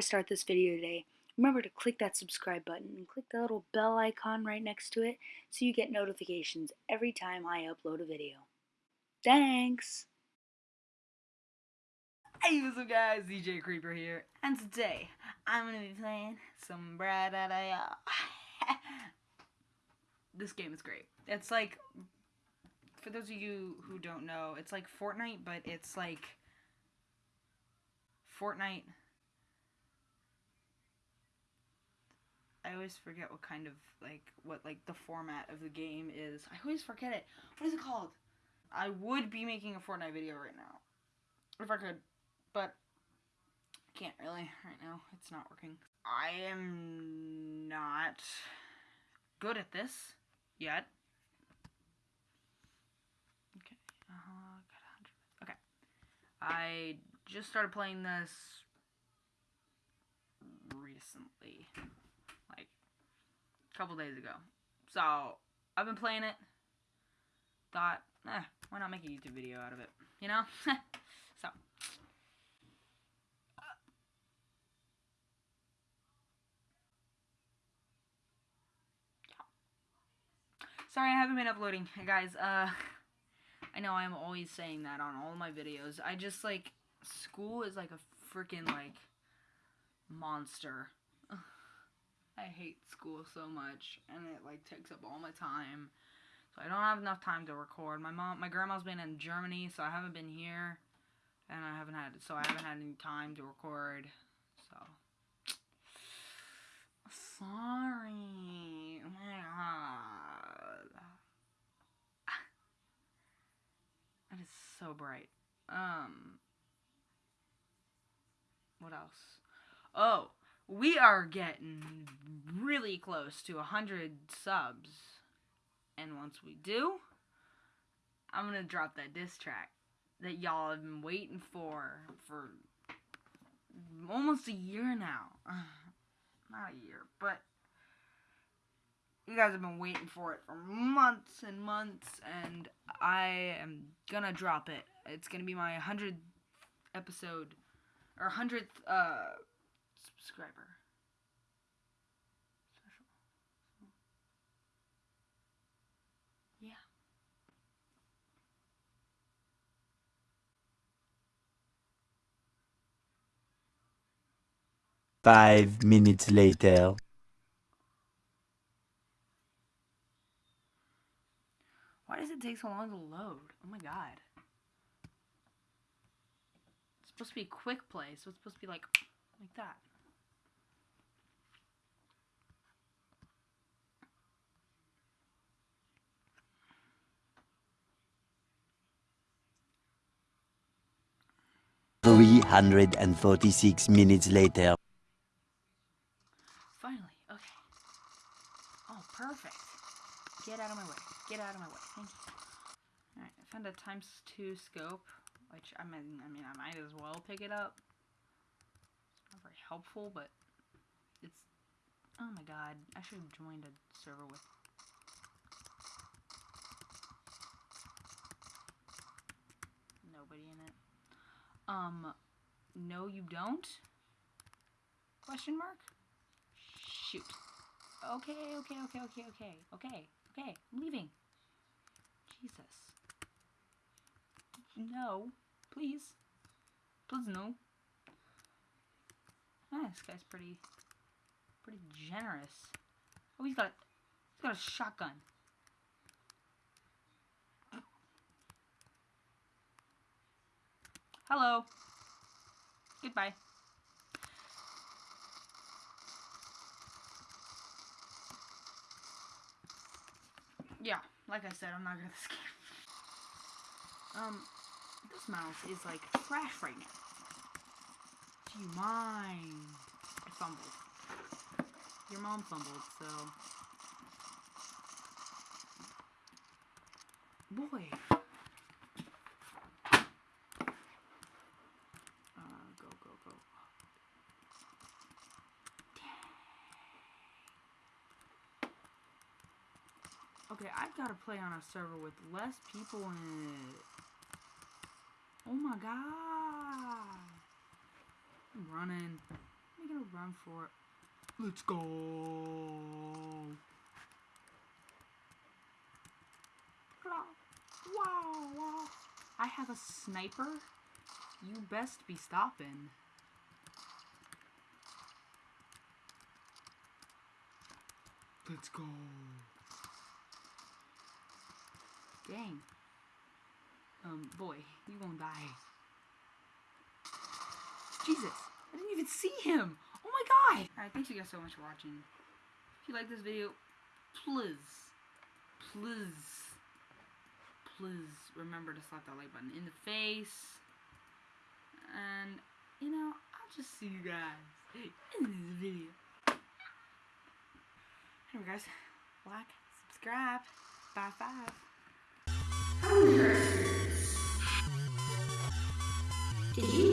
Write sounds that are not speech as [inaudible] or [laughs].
start this video today, remember to click that subscribe button and click the little bell icon right next to it so you get notifications every time I upload a video. Thanks! Hey, what's up guys, DJ Creeper here, and today I'm gonna be playing some Brad uh, [laughs] This game is great. It's like, for those of you who don't know, it's like Fortnite, but it's like Fortnite. I always forget what kind of like what like the format of the game is. I always forget it. What is it called? I would be making a Fortnite video right now if I could, but I can't really right now. It's not working. I am not good at this yet. Okay. Uh, okay. I just started playing this recently, like a couple days ago. So I've been playing it. Thought, eh, why not make a YouTube video out of it? You know? [laughs] so. Sorry, I haven't been uploading, guys. Uh, I know I'm always saying that on all my videos. I just, like, school is like a freaking, like, monster. I hate school so much, and it, like, takes up all my time. So I don't have enough time to record. My mom, my grandma's been in Germany, so I haven't been here. And I haven't had, so I haven't had any time to record. So. Sorry. Oh my god. It is so bright. Um. What else? Oh, we are getting really close to a 100 subs. And once we do, I'm going to drop that diss track that y'all have been waiting for for almost a year now. [sighs] Not a year, but you guys have been waiting for it for months and months, and I am gonna drop it. It's gonna be my 100th episode, or 100th uh, subscriber. Special. Yeah. Five minutes later. Why does it take so long to load? Oh my god. It's supposed to be quick play, so it's supposed to be like like that. Three hundred and forty-six minutes later. Finally, okay. Oh, perfect. Get out of my way. Get out of my way. Thank you. Alright, I found a times two scope, which I mean, I mean, I might as well pick it up. It's not very helpful, but it's. Oh my god, I should have joined a server with. Nobody in it. Um, no, you don't? Question mark? Shoot. Okay, okay, okay, okay, okay, okay, okay. I'm leaving. Jesus. No. Please. Please no. Ah, this guy's pretty, pretty generous. Oh, he's got, he's got a shotgun. Hello. Goodbye. Yeah, like I said, I'm not good at [laughs] this game. Um, this mouse is like trash right now. Do you mind? I fumbled. Your mom fumbled, so. Boy. Uh, go, go, go. Okay, I've got to play on a server with less people in it. Oh my god. I'm running. I'm making a run for it. Let's go. Wow, wow. I have a sniper. You best be stopping. Let's go. Dang. Um, boy, you gonna die. Jesus, I didn't even see him. Oh my god. Alright, thanks you guys so much for watching. If you like this video, please, please, please remember to slap that like button in the face. And, you know, I'll just see you guys in this video. Anyway, guys, like, subscribe, bye five. Did you